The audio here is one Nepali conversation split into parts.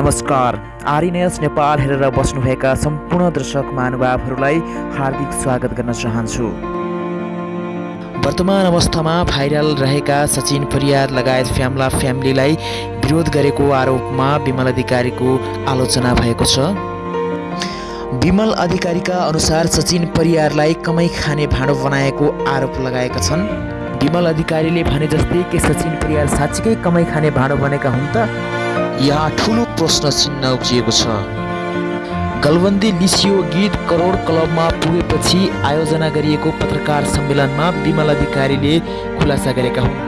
नमस्कार। आरएनएस नेपाल हेरेर बस्नुभएका सम्पूर्ण दर्शक महानुभावहरूलाई हार्दिक स्वागत गर्न चाहन्छु। वर्तमान अवस्थामा भाइरल रहेका सचिन परियार लगायत फ्याम्ला फ्यामिलीलाई विरोध गरेको आरोपमा विमल अधिकारीको आलोचना भएको छ। विमल अधिकारीका अनुसार सचिन परियारलाई कमै खाने भाँडो बनाएको आरोप लगाएका छन्। विमल अधिकारीले भने जस्तै के सचिन परियार साँच्चीकै कमै खाने भाँडो बनेका हुन् त। यहाँ ठुलो प्रश्न चिन्ह उब्जिएको छ। गलबन्दी लिसियो गीत करोड क्लबमा पुगेपछि आयोजना गरिएको पत्रकार सम्मेलनमा विमल अधिकारीले खुलासा गरेका हुन्।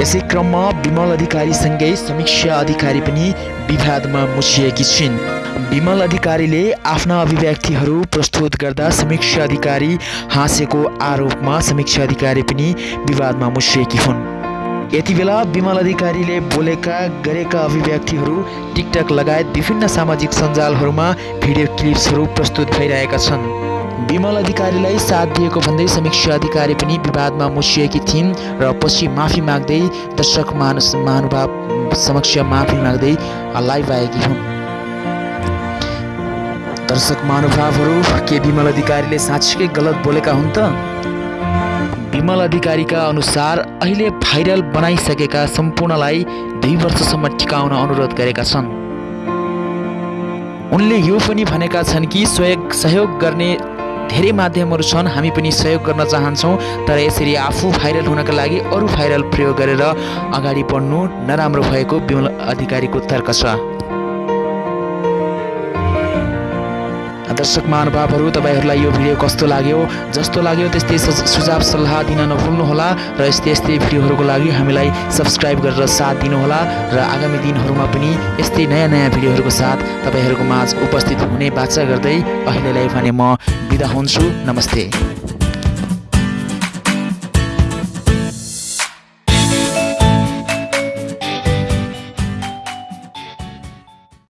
यसै क्रममा विमल अधिकारीसँगै समीक्षा अधिकारी पनि विवादमा मुछिएकी छिन्। विमल अधिकारीले आफ्ना अभिव्यक्तिहरू प्रस्तुत गर्दा समीक्षा अधिकारी हाँसेको आरोपमा समीक्षा अधिकारी पनि विवादमा मुछिएकी हुन्। यति बेला विमल अधिकारीले बोलेका गरेका अभिव्यक्तिहरू टिकटक लगायत विभिन्न सामाजिक सञ्जालहरूमा भिडियो क्लिप्सहरू प्रस्तुत भइरहेका छन्। विमल अधिकारीलाई साथ दिएको भन्दै समीक्षा अधिकारी पनि विवादमा मुसिएकी थिइन् र पछि माफी माग्दै दर्शक मानस महानुभाव समक्ष माफी माग्दै लाइभ आएकी हुन्। दर्शक महानुभावहरू के विमल अधिकारीले साँच्चीकै गलत बोलेका हुन् त? विमल अधिकारीका अनुसार अहिले भाइरल बनाइसकेका सम्पूर्णलाई दुई वर्षसम्म टिकाउन अनुरोध गरेका छन्। उनले यो पनि भनेका छन् कि सहयोग सहयोग गर्ने धेरै माध्यमहरू छन् हामी पनि सहयोग गर्न चाहन्छौँ तर यसरी आफू भाइरल हुनका लागि अरू भाइरल प्रयोग गरेर अगाडि बढ्नु नराम्रो भएको विमल अधिकारीको तर्क छ। दर्शक महानुभावहरू तपाईँहरूलाई यो भिडियो कस्तो लाग्यो जस्तो लाग्यो त्यस्तै सुझाव सल्लाह दिन नभुल्नुहोला र यस्तै यस्तै भिडियोहरूको लागि हामीलाई सब्सक्राइब गरेर साथ दिनुहोला र आगामी दिनहरूमा पनि यस्तै नयाँ नयाँ भिडियोहरूको साथ तपाईँहरूको माझ उपस्थित हुने बाचा गर्दै अहिलेलाई भने म बिदा हुन्छु। नमस्ते।